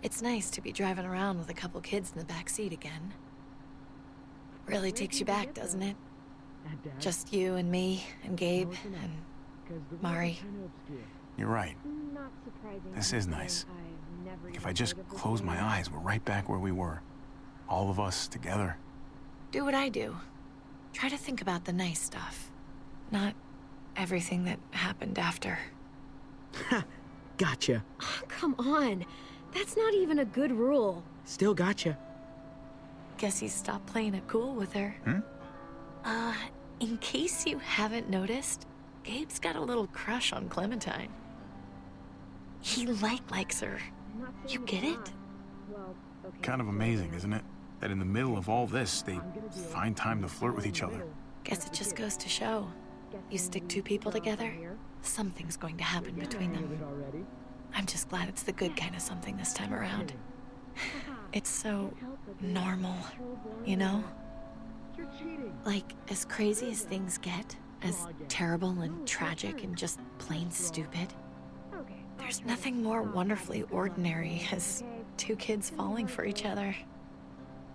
It's nice to be driving around with a couple kids in the back seat again. Really takes you back, doesn't it? Just you and me and Gabe and Mari. You're right. This is nice. If I just close my eyes, we're right back where we were. All of us together. Do what I do. Try to think about the nice stuff. Not everything that happened after. [LAUGHS] Gotcha. Oh, come on. That's not even a good rule. Still gotcha. Guess he stopped playing it cool with her. Hmm? Uh, in case you haven't noticed, Gabe's got a little crush on Clementine. He like likes her. You get it? Kind of amazing, isn't it? That in the middle of all this, they find time to flirt with each other. Guess it just goes to show. You stick two people together, something's going to happen between them. I'm just glad it's the good kind of something this time around. It's so normal, you know? Like, as crazy as things get, as terrible and tragic and just plain stupid, there's nothing more wonderfully ordinary as two kids falling for each other.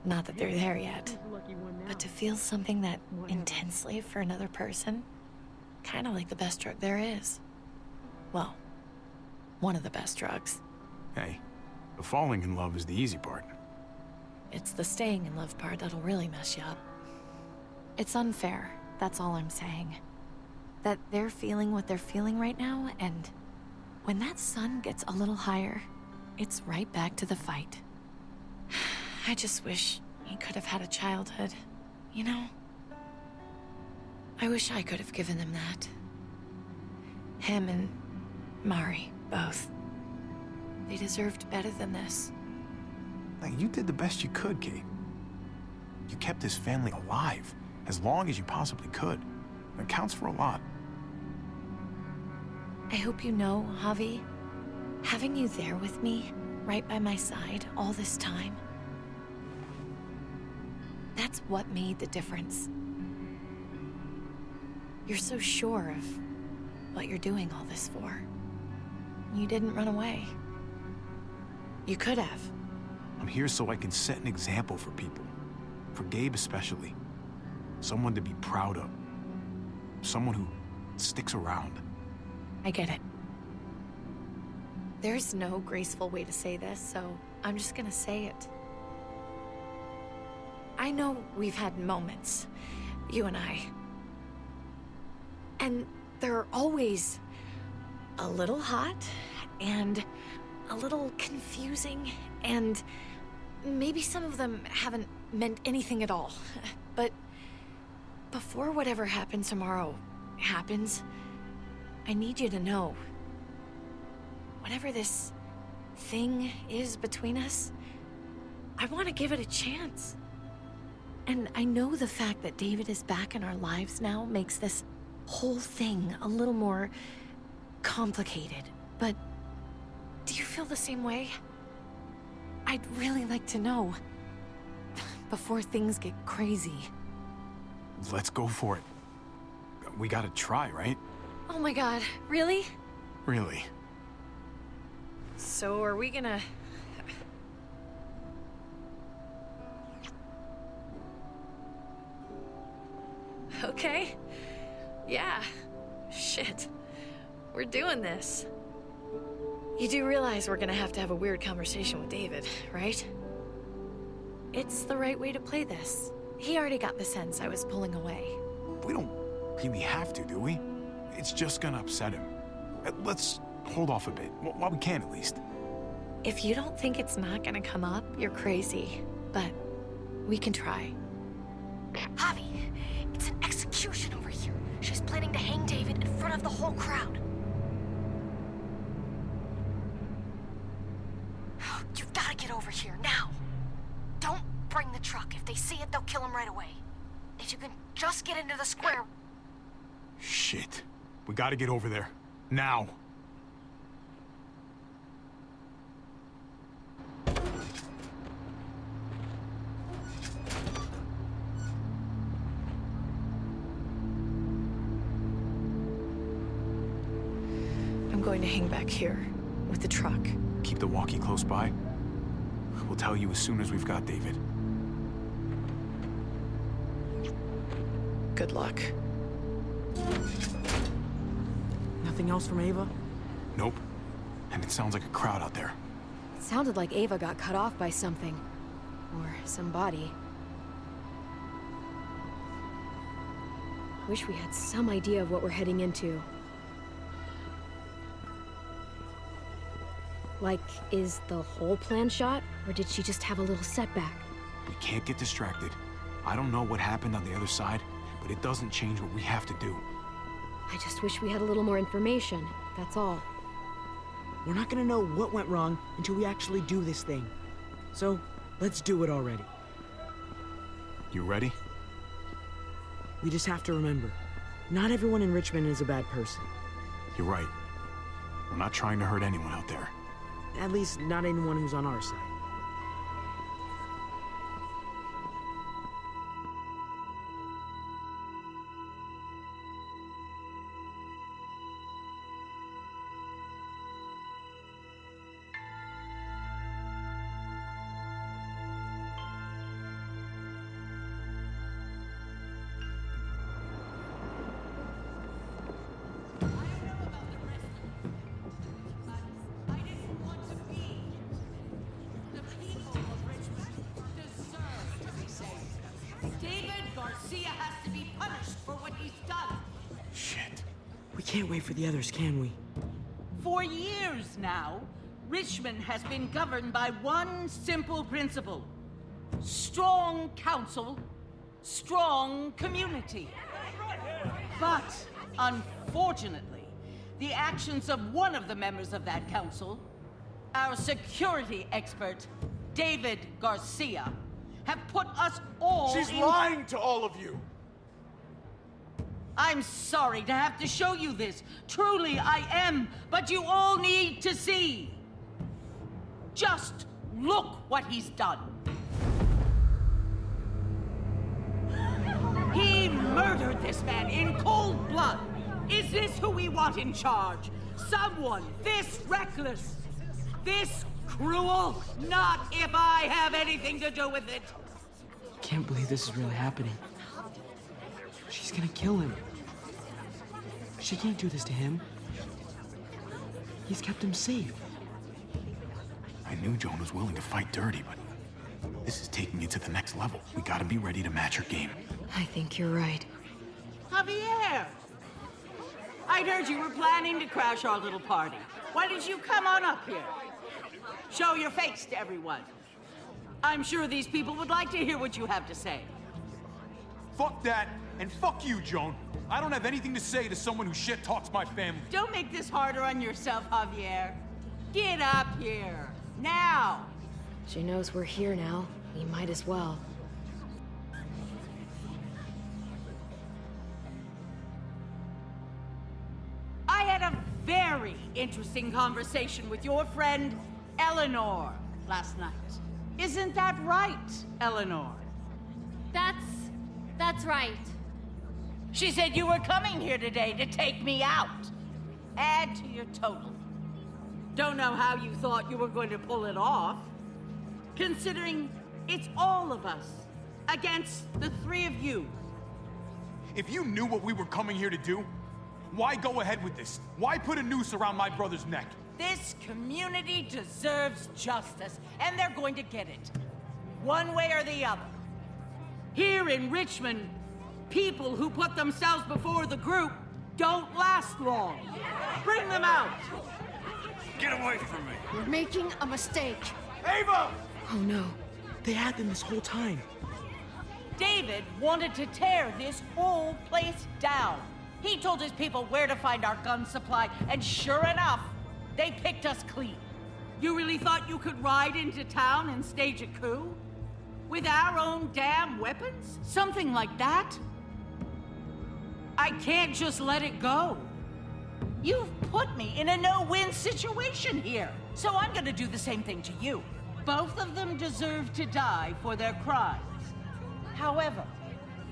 Not that they're there yet, but to feel something that intensely for another person, kind of like the best drug there is. Well, one of the best drugs. Hey, the falling in love is the easy part. It's the staying in love part that'll really mess you up. It's unfair, that's all I'm saying. That they're feeling what they're feeling right now, and when that sun gets a little higher, it's right back to the fight. [SIGHS] I just wish he could have had a childhood, you know? I wish I could have given them that. Him and Mari, both. They deserved better than this. Like, you did the best you could, Kate. You kept this family alive as long as you possibly could. It counts for a lot. I hope you know, Javi, having you there with me, right by my side, all this time, that's what made the difference. You're so sure of what you're doing all this for. You didn't run away. You could have. I'm here so I can set an example for people. For Gabe especially. Someone to be proud of. Someone who sticks around. I get it. There's no graceful way to say this, so I'm just gonna say it. I know we've had moments, you and I. And they're always a little hot and a little confusing and maybe some of them haven't meant anything at all. [LAUGHS] But before whatever happens tomorrow happens, I need you to know. Whatever this thing is between us, I want to give it a chance. And I know the fact that David is back in our lives now makes this whole thing a little more complicated. But do you feel the same way? I'd really like to know. [SIGHS] Before things get crazy. Let's go for it. We gotta try, right? Oh my god, really? Really. So are we gonna... [SIGHS] Okay. Yeah. Shit. We're doing this. You do realize we're gonna have to have a weird conversation with David, right? It's the right way to play this. He already got the sense I was pulling away. We don't really have to, do we? It's just gonna upset him. Uh, Let's hold off a bit, while we can at least. If you don't think it's not gonna come up, you're crazy. But we can try. Javi, of the whole crowd. [SIGHS] You've got to get over here now. Don't bring the truck. If they see it, they'll kill him right away. If you can just get into the square. Shit. We gotta get over there. Now. Here with the truck. Keep the walkie close by. We'll tell you as soon as we've got David. Good luck. Nothing else from Ava? Nope. And it sounds like a crowd out there. It sounded like Ava got cut off by something. Or somebody. I wish we had some idea of what we're heading into. Like, is the whole plan shot? Or did she just have a little setback? We can't get distracted. I don't know what happened on the other side, but it doesn't change what we have to do. I just wish we had a little more information, that's all. We're not gonna know what went wrong until we actually do this thing. So, let's do it already. You ready? We just have to remember, not everyone in Richmond is a bad person. You're right. We're not trying to hurt anyone out there. At least, not anyone who's on our side. Can't wait for the others, can we? For years now, Richmond has been governed by one simple principle. Strong council, strong community. But, unfortunately, the actions of one of the members of that council, our security expert, David Garcia, have put us all She's in- lying to all of you. I'm sorry to have to show you this. Truly, I am. But you all need to see. Just look what he's done. He murdered this man in cold blood. Is this who we want in charge? Someone this reckless, this cruel? Not if I have anything to do with it. Can't believe this is really happening. She's gonna kill him. She can't do this to him. He's kept him safe. I knew Joan was willing to fight dirty, but this is taking it to the next level. We gotta be ready to match her game. I think you're right. Javier! I'd heard you were planning to crash our little party. Why did you come on up here? Show your face to everyone. I'm sure these people would like to hear what you have to say. Fuck that, and fuck you, Joan. I don't have anything to say to someone who shit talks my family. Don't make this harder on yourself, Javier. Get up here. Now! She knows we're here now. We might as well. I had a very interesting conversation with your friend Eleanor last night. Isn't that right, Eleanor? That's... that's right. She said you were coming here today to take me out. Add to your total. Don't know how you thought you were going to pull it off. Considering it's all of us against the three of you. If you knew what we were coming here to do, why go ahead with this? Why put a noose around my brother's neck? This community deserves justice, and they're going to get it. One way or the other. Here in Richmond, people who put themselves before the group don't last long. Bring them out. Get away from me. You're making a mistake. Ava! Oh no. They had them this whole time. David wanted to tear this whole place down. He told his people where to find our gun supply, and sure enough, they picked us clean. You really thought you could ride into town and stage a coup? With our own damn weapons? Something like that? I can't just let it go. You've put me in a no-win situation here, so I'm gonna do the same thing to you. Both of them deserve to die for their crimes. However,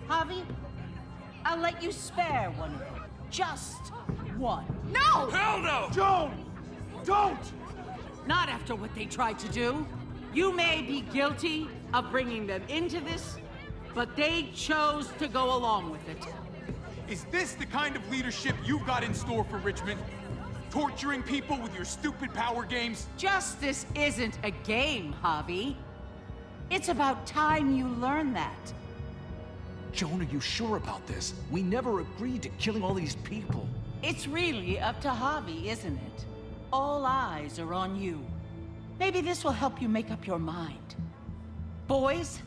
Javi, I'll let you spare one of them. Just one. No! Hell no! Joan! Don't! Not after what they tried to do. You may be guilty of bringing them into this, but they chose to go along with it. Is this the kind of leadership you've got in store for Richmond? Torturing people with your stupid power games? Justice isn't a game, Javi. It's about time you learn that. Joan, are you sure about this? We never agreed to killing all these people. It's really up to Javi, isn't it? All eyes are on you. Maybe this will help you make up your mind. Boys?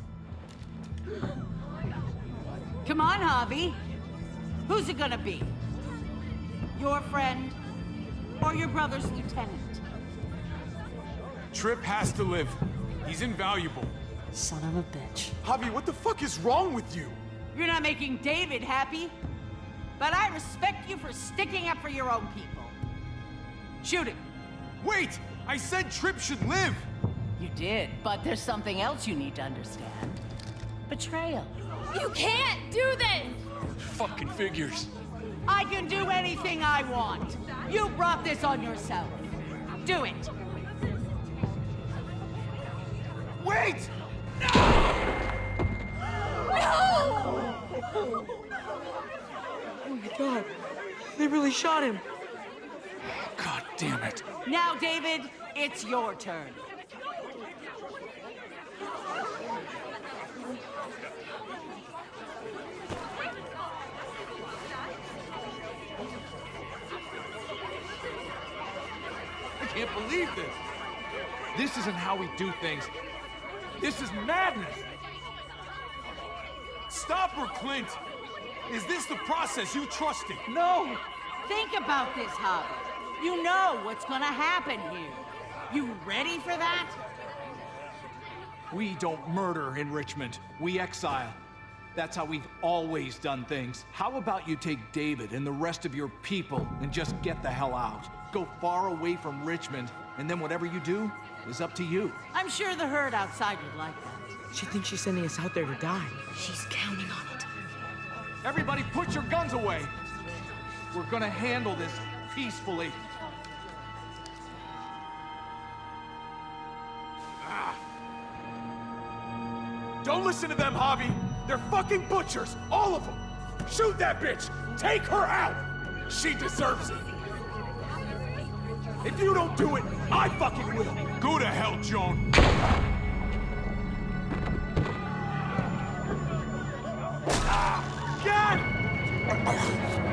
Come on, Javi. Who's it gonna be? Your friend or your brother's lieutenant? Tripp has to live. He's invaluable. Son of a bitch. Javi, what the fuck is wrong with you? You're not making David happy, but I respect you for sticking up for your own people. Shoot him. Wait! I said Tripp should live! You did, but there's something else you need to understand. Betrayal. You can't do this! Fucking figures. I can do anything I want. You brought this on yourself. Do it. Wait! No! no! Oh my god. They really shot him. God damn it. Now, David, it's your turn. Can't believe this. This isn't how we do things. This is madness. Stop her, Clint! Is this the process you trusted? No! Think about this, Javi. You know what's gonna happen here. You ready for that? We don't murder in Richmond. We exile. That's how we've always done things. How about you take David and the rest of your people and just get the hell out? Go far away from Richmond, and then whatever you do is up to you. I'm sure the herd outside would like that. She thinks she's sending us out there to die. She's counting on it. Everybody put your guns away! We're gonna handle this peacefully. Ah. Don't listen to them, Javi. They're fucking butchers, all of them. Shoot that bitch. Take her out. She deserves it. If you don't do it, I fucking will. Go to hell, Joan. Ah, Son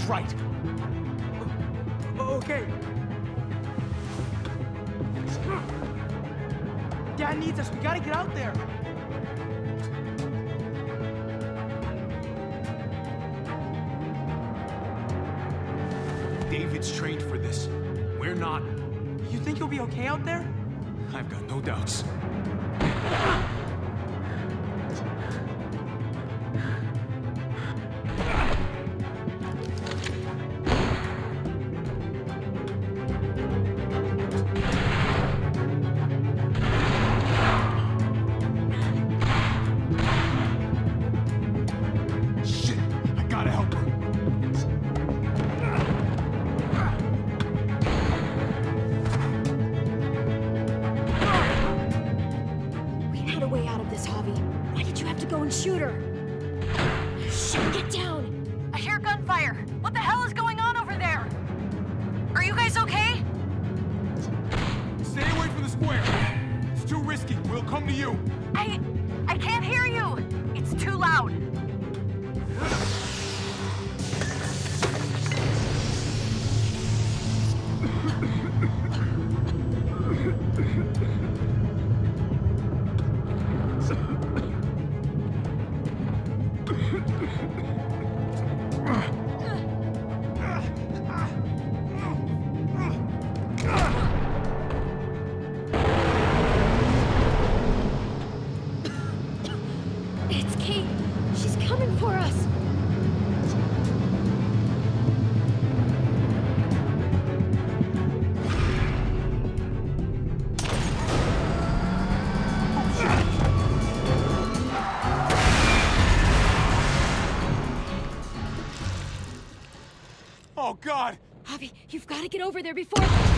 things right. Okay. Dad needs us. We gotta get out there. David's trained for this. We're not. You think you'll be okay out there? I've got no doubts. God! Javi, you've got to get over there before...